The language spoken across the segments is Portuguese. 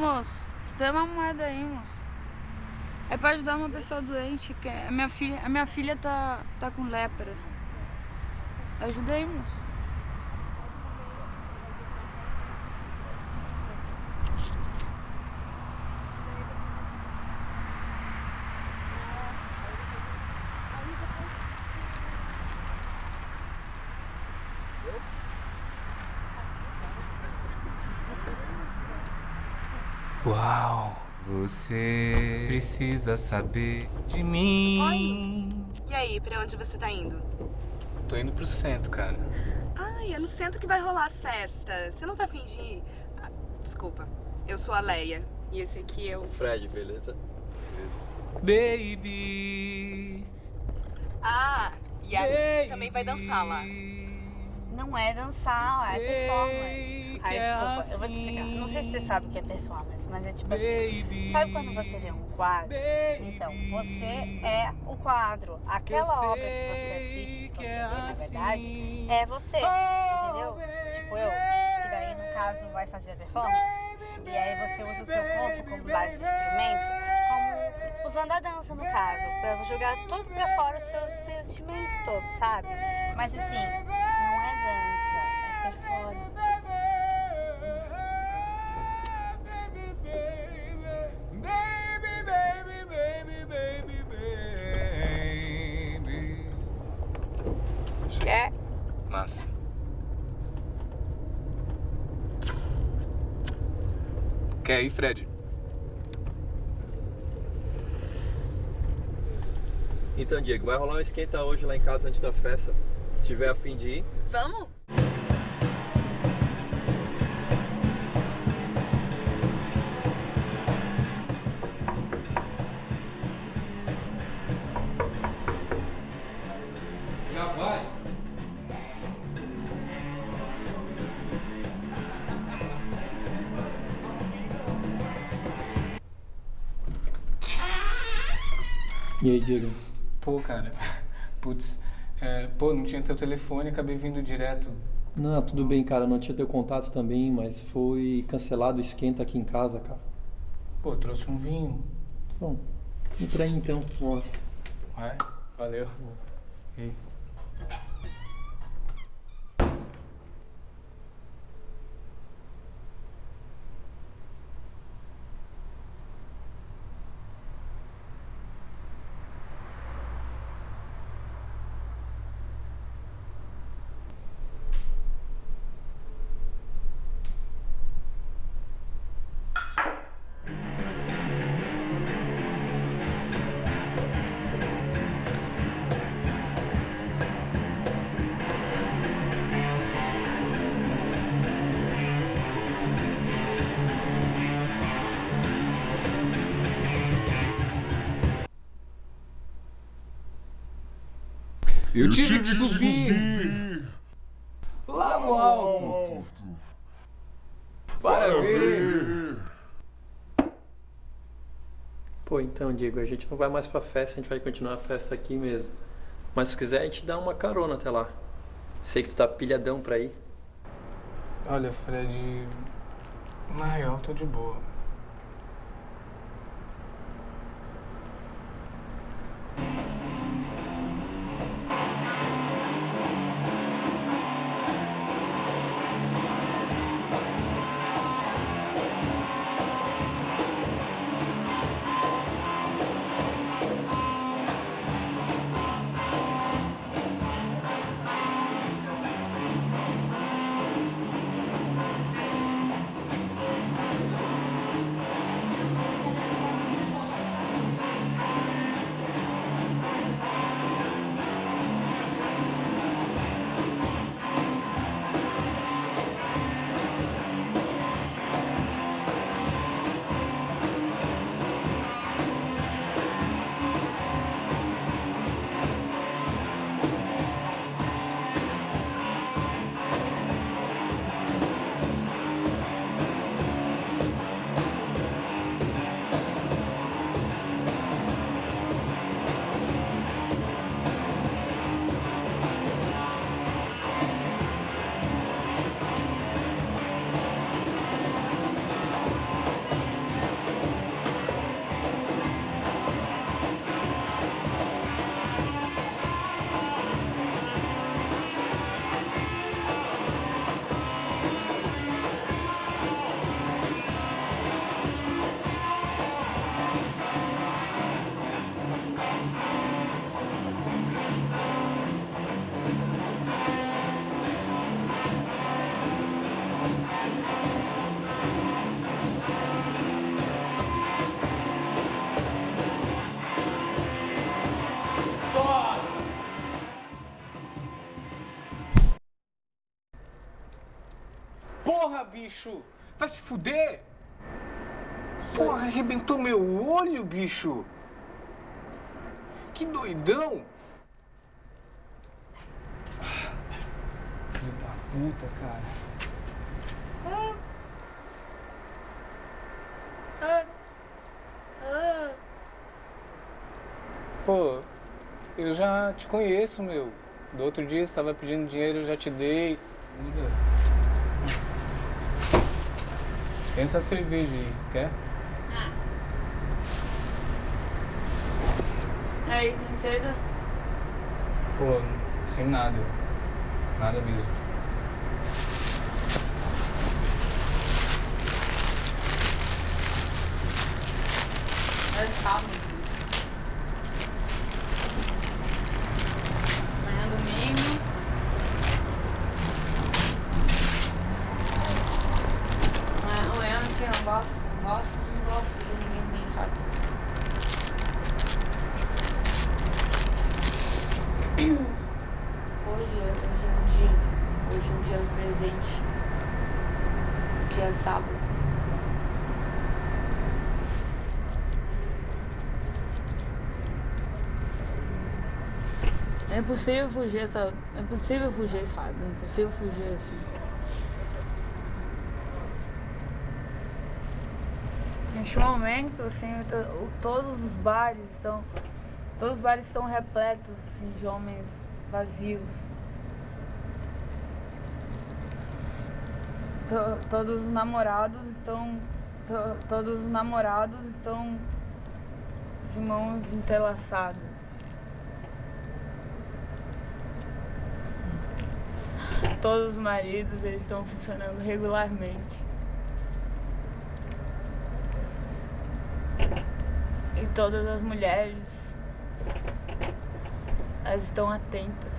moço, tem uma moeda aí, moço. É pra ajudar uma pessoa doente, que é, a minha filha, a minha filha tá, tá com lepra. Ajuda aí, moço. Uau, você precisa saber de mim. E aí, pra onde você tá indo? Tô indo pro centro, cara. Ai, é no centro que vai rolar a festa. Você não tá afim de ir? Ah, desculpa, eu sou a Leia. E esse aqui é o... Fred, beleza? Baby. Ah, e a baby. também vai dançar lá. Não é dançar, é Sei performance. Que Ai, é desculpa, eu vou te explicar. Não sei se você sabe o que é performance, mas é tipo assim. Baby. Sabe quando você vê um quadro? Baby. Então, você é o quadro. Aquela obra que você assiste, que você é vê, na verdade, assim. é você. Oh, entendeu? baby. Tipo eu, que daí no caso vai fazer a performance. E aí você usa o seu corpo como base de instrumento, como usando a dança no caso, pra jogar tudo pra fora os seus sentimentos todos, sabe? Mas assim, não é dança, é performance. Quer? Massa. Quer ir, Fred? Então, Diego, vai rolar um esquenta hoje lá em casa antes da festa. Se tiver a fim de ir, Vamos? E aí, Diego? Pô, cara. Putz. é, pô, não tinha teu telefone, acabei vindo direto. Não, tudo bem, cara. Não tinha teu contato também, mas foi cancelado o esquenta aqui em casa, cara. Pô, trouxe um vinho. Bom, entra aí então. Vamos lá. Vai, valeu. E aí? Eu, tive, que subir, lá no alto para ver. Pô, então, Diego, a gente não vai mais pra festa, a gente vai continuar a festa aqui mesmo. Mas se quiser, a gente dá uma carona até lá. Sei que tu tá pilhadão pra ir. Olha, Fred, na real tô de boa. Bicho! Vai se fuder! Porra, arrebentou meu olho, bicho! Que doidão! Filho da puta, cara. Pô, eu já te conheço, meu. Do outro dia você tava pedindo dinheiro, eu já te dei. Muda. Tem essa cerveja aí, quer? Aí, tem seda? Pô, sem nada. Nada mesmo. É sábado. Amanhã é domingo. Amanhã, amanhã assim, eu gosto, eu gosto, não gosto de ninguém bem, sabe? Hoje, é- hoje é um dia, hoje é um dia presente. Dia é sábado. É impossível fugir essa. É impossível fugir, sabe? É impossível fugir assim. Neste momento, assim, todos os bares estão. Todos os bares estão repletos assim, de homens vazios. Todos os namorados estão. to- todos os namorados estão de mãos entrelaçadas. Todos os maridos eles estão funcionando regularmente. E todas as mulheres elas estão atentas.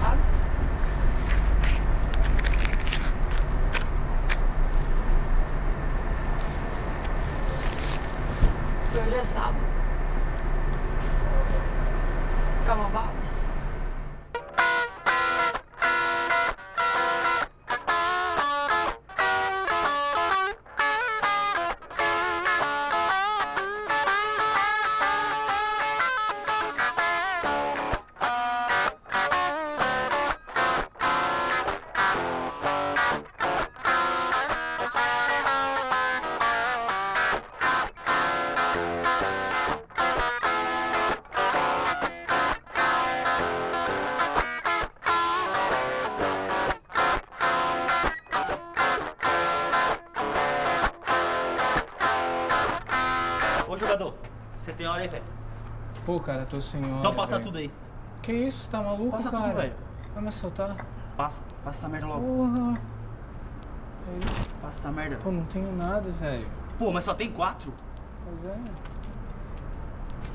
Sabe? E Hoje é sábado. Quer aí, velho? Pô, cara, tô sem hora. Então passa velho. tudo aí. Que isso? Tá maluco, Passa cara? tudo, velho. Vai me assaltar? Passa, passa essa merda logo. Porra. Passa essa merda. Pô, não tenho nada, velho. Pô, mas só tem quatro. Pois é.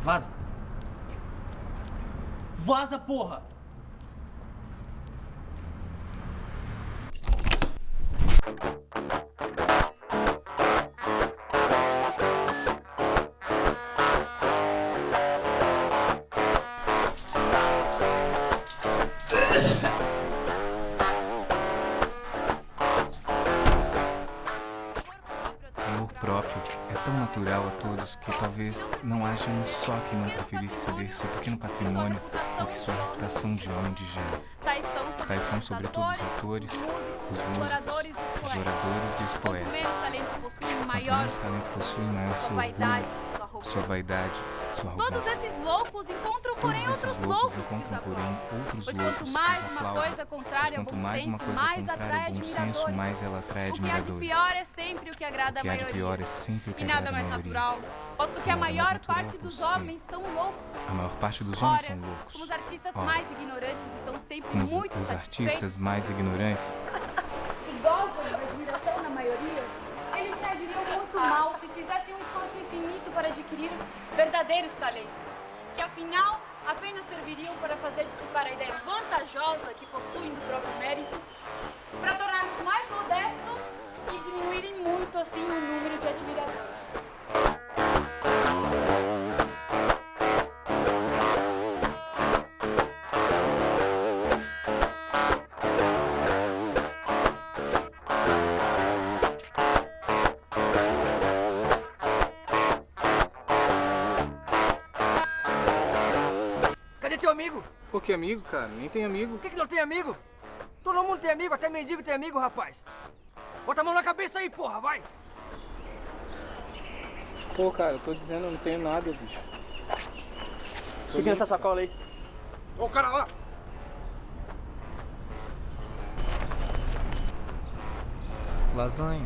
Vaza. Vaza, porra! Amor que talvez não haja um só que não preferisse ceder seu pequeno patrimônio do que sua reputação de homem de gênero. Tais são, sobretudo, os autores, os músicos, os oradores e os poetas. Quanto menos talento possuem, maior seu orgulho, sua vaidade, sua Todos esses loucos encontram, porém, Todos outros loucos loucos que os encontram, porém, outros Pois loucos quanto que mais uma coisa contrária ao quanto bom mais uma senso, coisa mais contrária atrai admiradores. mais ela atrai O que há de admiradores. pior é sempre o que agrada O que a há de maioria. pior é sempre o que E nada agrada a mais maioria. natural, posto que a Nada mais maior parte dos homens são loucos. A maior parte dos homens são loucos. como os artistas mais ignorantes estão sempre muito os artistas mais ignorantes adquirir verdadeiros talentos, que afinal apenas serviriam para fazer dissipar a ideia vantajosa que possuem do próprio mérito, para torná-los mais modestos e diminuírem muito assim o número de admiradores. Que amigo, cara? Nem tem amigo. Por que, que não tem amigo? Todo mundo tem amigo, até mendigo tem amigo, rapaz. Bota a mão na cabeça aí, porra, vai! Pô, cara, eu tô dizendo, eu não tenho nada, bicho. Fica nessa sacola aí. Ô, cara lá! Lasanha,